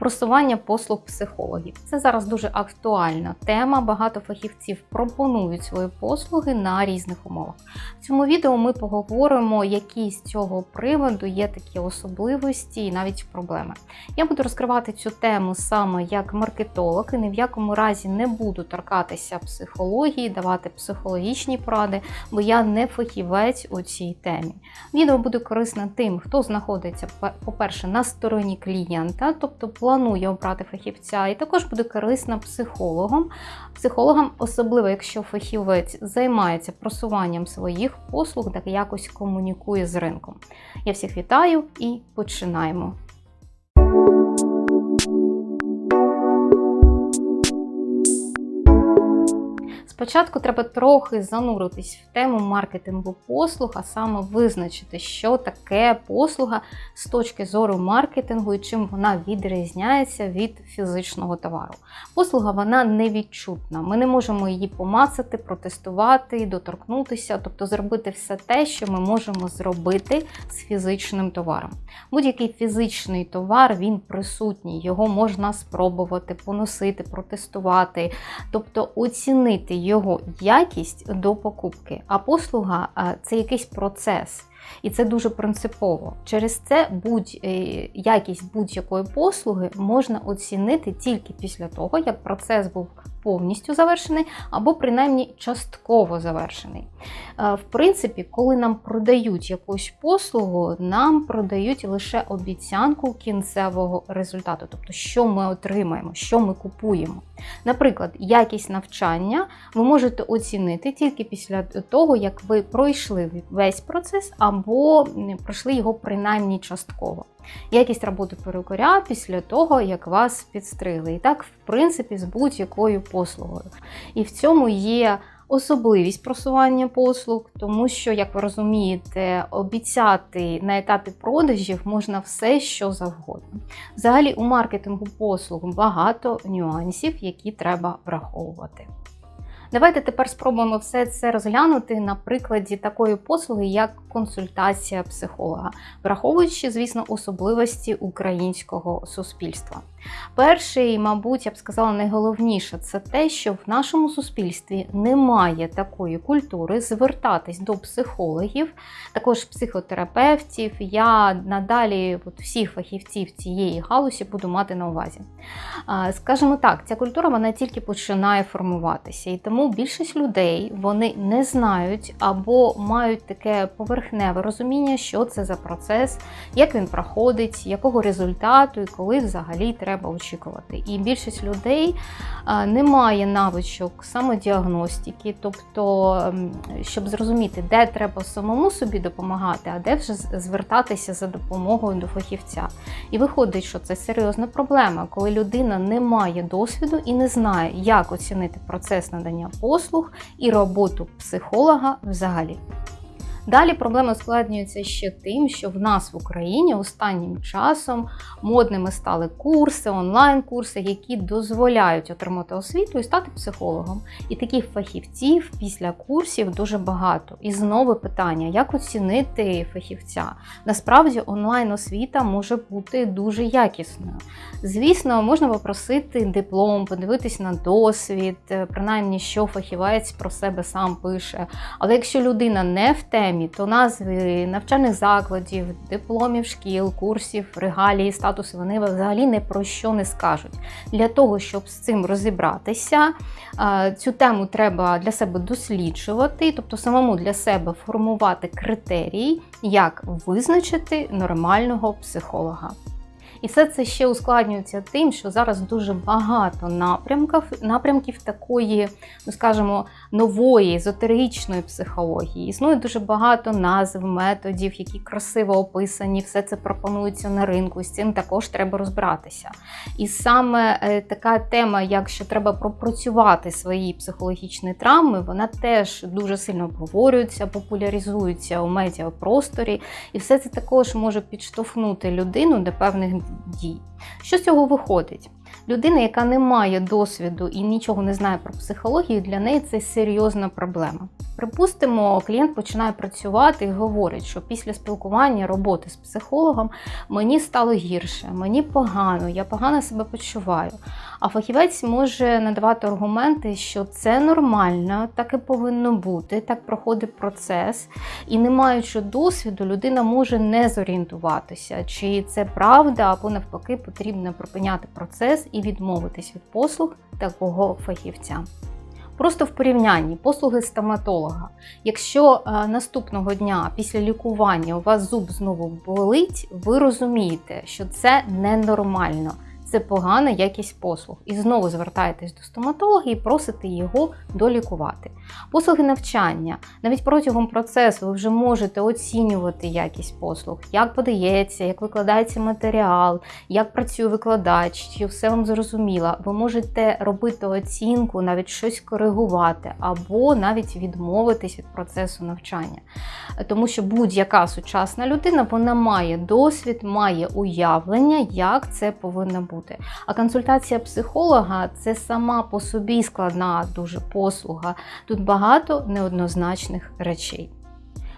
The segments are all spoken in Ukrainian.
Просування послуг психологів. Це зараз дуже актуальна тема. Багато фахівців пропонують свої послуги на різних умовах. В цьому відео ми поговоримо, які з цього приводу є такі особливості і навіть проблеми. Я буду розкривати цю тему саме як маркетолог і ні в якому разі не буду торкатися психології, давати психологічні поради, бо я не фахівець у цій темі. Відео буде корисне тим, хто знаходиться, по-перше, на стороні клієнта, тобто планує обрати фахівця, і також буде корисна психологам. Психологам, особливо якщо фахівець займається просуванням своїх послуг, так якось комунікує з ринком. Я всіх вітаю і починаємо. Спочатку треба трохи зануритись в тему маркетингу послуг, а саме визначити, що таке послуга з точки зору маркетингу і чим вона відрізняється від фізичного товару. Послуга вона невідчутна. Ми не можемо її помацати, протестувати, доторкнутися, тобто зробити все те, що ми можемо зробити з фізичним товаром. Будь-який фізичний товар він присутній, його можна спробувати, поносити, протестувати, тобто оцінити його якість до покупки. А послуга це якийсь процес. І це дуже принципово. Через це будь е, якість будь-якої послуги можна оцінити тільки після того, як процес був повністю завершений, або принаймні частково завершений. Е, в принципі, коли нам продають якусь послугу, нам продають лише обіцянку кінцевого результату, тобто, що ми отримаємо, що ми купуємо. Наприклад, якість навчання ви можете оцінити тільки після того, як ви пройшли весь процес або пройшли його принаймні частково. Якість роботи перукаря після того, як вас підстригли. І так, в принципі, з будь-якою послугою. І в цьому є особливість просування послуг, тому що, як ви розумієте, обіцяти на етапі продажів можна все, що завгодно. Взагалі, у маркетингу послуг багато нюансів, які треба враховувати. Давайте тепер спробуємо все це розглянути на прикладі такої послуги, як консультація психолога, враховуючи, звісно, особливості українського суспільства. Перший, мабуть, я б сказала, найголовніше це те, що в нашому суспільстві немає такої культури звертатись до психологів, також психотерапевтів. Я надалі от, всіх фахівців цієї галузі буду мати на увазі. Скажімо так, ця культура вона тільки починає формуватися, і тому більшість людей вони не знають або мають таке поверхневе розуміння, що це за процес, як він проходить, якого результату і коли взагалі треба треба очікувати. І більшість людей не має навичок самодіагностики, тобто, ем, щоб зрозуміти, де треба самому собі допомагати, а де вже звертатися за допомогою до фахівця. І виходить, що це серйозна проблема, коли людина не має досвіду і не знає, як оцінити процес надання послуг і роботу психолога взагалі. Далі проблема ускладнюється ще тим, що в нас в Україні останнім часом модними стали курси, онлайн-курси, які дозволяють отримати освіту і стати психологом. І таких фахівців після курсів дуже багато. І знову питання: як оцінити фахівця? Насправді, онлайн-освіта може бути дуже якісною. Звісно, можна попросити диплом, подивитись на досвід, принаймні, що фахівець про себе сам пише. Але якщо людина не в темі, темі, то назви навчальних закладів, дипломів шкіл, курсів, регалії, статуси вони взагалі не про що не скажуть. Для того, щоб з цим розібратися, цю тему треба для себе досліджувати, тобто самому для себе формувати критерії, як визначити нормального психолога. І все це ще ускладнюється тим, що зараз дуже багато напрямків напрямків такої, ну скажімо, нової езотеричної психології. Існує дуже багато назв, методів, які красиво описані, все це пропонується на ринку. З цим також треба розбиратися. І саме е, така тема, як що треба пропрацювати свої психологічні травми, вона теж дуже сильно обговорюється, популяризується у медіапросторі. І все це також може підштовхнути людину до певних дій. Що з цього виходить? Людина, яка не має досвіду і нічого не знає про психологію, для неї це серйозна проблема. Припустимо, клієнт починає працювати і говорить, що після спілкування роботи з психологом мені стало гірше, мені погано, я погано себе почуваю. А фахівець може надавати аргументи, що це нормально, так і повинно бути, так проходить процес. І не маючи досвіду, людина може не зорієнтуватися, чи це правда, або навпаки потрібно припиняти процес і відмовитись від послуг такого фахівця. Просто в порівнянні послуги стоматолога. Якщо е, наступного дня після лікування у вас зуб знову болить, ви розумієте, що це ненормально це погана якість послуг. І знову звертаєтесь до стоматолога і просите його долікувати. Послуги навчання. Навіть протягом процесу ви вже можете оцінювати якість послуг, як подається, як викладається матеріал, як працює викладач, чи все вам зрозуміло. Ви можете робити оцінку, навіть щось коригувати, або навіть відмовитись від процесу навчання. Тому що будь-яка сучасна людина вона має досвід, має уявлення, як це повинно бути бути. А консультація психолога це сама по собі складна дуже послуга. Тут багато неоднозначних речей.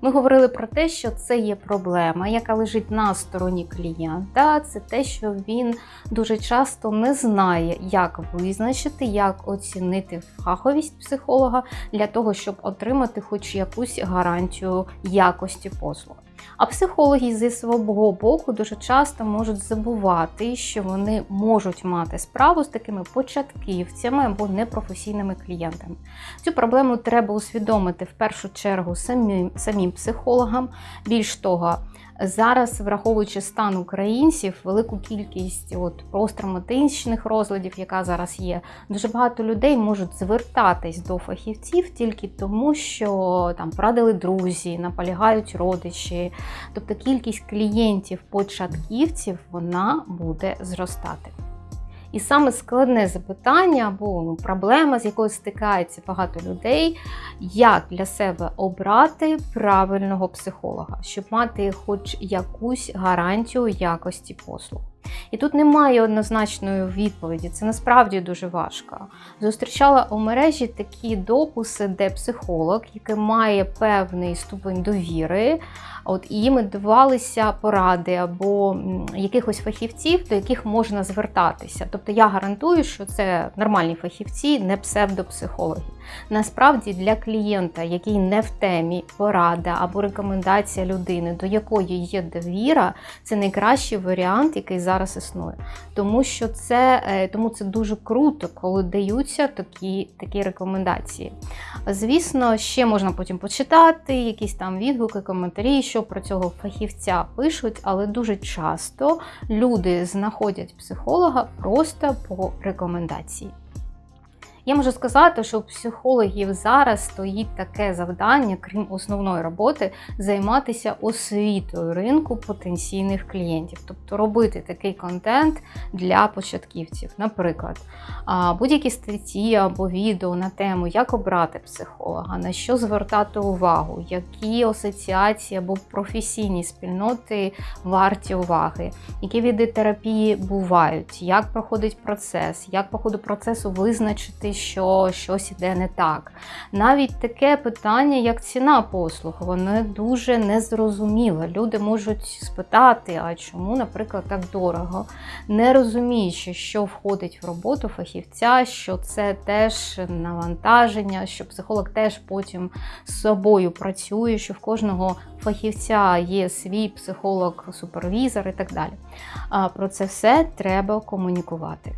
Ми говорили про те, що це є проблема, яка лежить на стороні клієнта. Це те, що він дуже часто не знає, як визначити, як оцінити фаховість психолога для того, щоб отримати хоч якусь гарантію якості послуг. А психологи зі свого боку дуже часто можуть забувати, що вони можуть мати справу з такими початківцями або непрофесійними клієнтами. Цю проблему треба усвідомити в першу чергу самим, самим психологам. Більш того, Зараз, враховуючи стан українців, велику кількість от посттравматичних розладів, яка зараз є, дуже багато людей можуть звертатись до фахівців тільки тому, що там порадили друзі, наполягають родичі. Тобто кількість клієнтів-початківців вона буде зростати. І саме складне запитання або ну, проблема, з якою стикається багато людей, як для себе обрати правильного психолога, щоб мати хоч якусь гарантію якості послуг. І тут немає однозначної відповіді, це насправді дуже важко. Зустрічала у мережі такі дописи, де психолог, який має певний ступень довіри, от і їм давалися поради або якихось фахівців, до яких можна звертатися. Тобто я гарантую, що це нормальні фахівці, не псевдопсихологи. Насправді для клієнта, який не в темі, порада або рекомендація людини, до якої є довіра, це найкращий варіант, який зараз існує. Тому що це е, тому це дуже круто, коли даються такі, такі рекомендації. Звісно, ще можна потім почитати, якісь там відгуки, коментарі, що про цього фахівця пишуть, але дуже часто люди знаходять психолога просто по рекомендації. Я можу сказати, що у психологів зараз стоїть таке завдання, крім основної роботи, займатися освітою ринку потенційних клієнтів, тобто робити такий контент для початківців. Наприклад, будь-які статті або відео на тему, як обрати психолога, на що звертати увагу, які асоціації або професійні спільноти варті уваги, які види терапії бувають, як проходить процес, як по ходу процесу визначити що щось іде не так. Навіть таке питання, як ціна послуг, воно дуже незрозуміле. Люди можуть спитати, а чому, наприклад, так дорого, не розуміючи, що входить в роботу фахівця, що це теж навантаження, що психолог теж потім з собою працює, що в кожного фахівця є свій психолог-супервізор і так далі. Про це все треба комунікувати.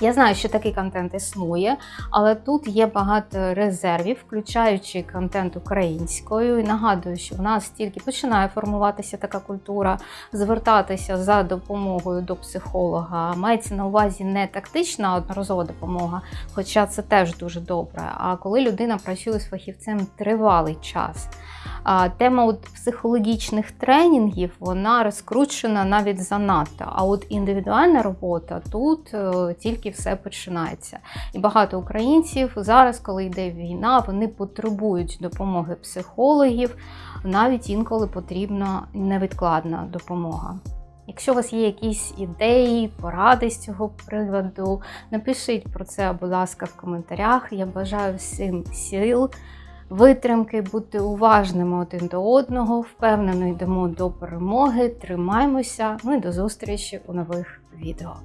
Я знаю, що такий контент існує, але тут є багато резервів, включаючи контент українською. І нагадую, що в нас тільки починає формуватися така культура, звертатися за допомогою до психолога. Мається на увазі не тактична одноразова допомога, хоча це теж дуже добре. А коли людина працює з фахівцем тривалий час. Тема от психологічних тренінгів вона розкручена навіть занадто. А от індивідуальна робота тут е, тільки все починається. І багато українців зараз, коли йде війна, вони потребують допомоги психологів, навіть інколи потрібна невідкладна допомога. Якщо у вас є якісь ідеї, поради з цього приводу, напишіть про це, будь ласка, в коментарях. Я бажаю всім сил витримки, бути уважними один до одного. Впевнено, йдемо до перемоги. Тримаймося! Ну і до зустрічі у нових відео.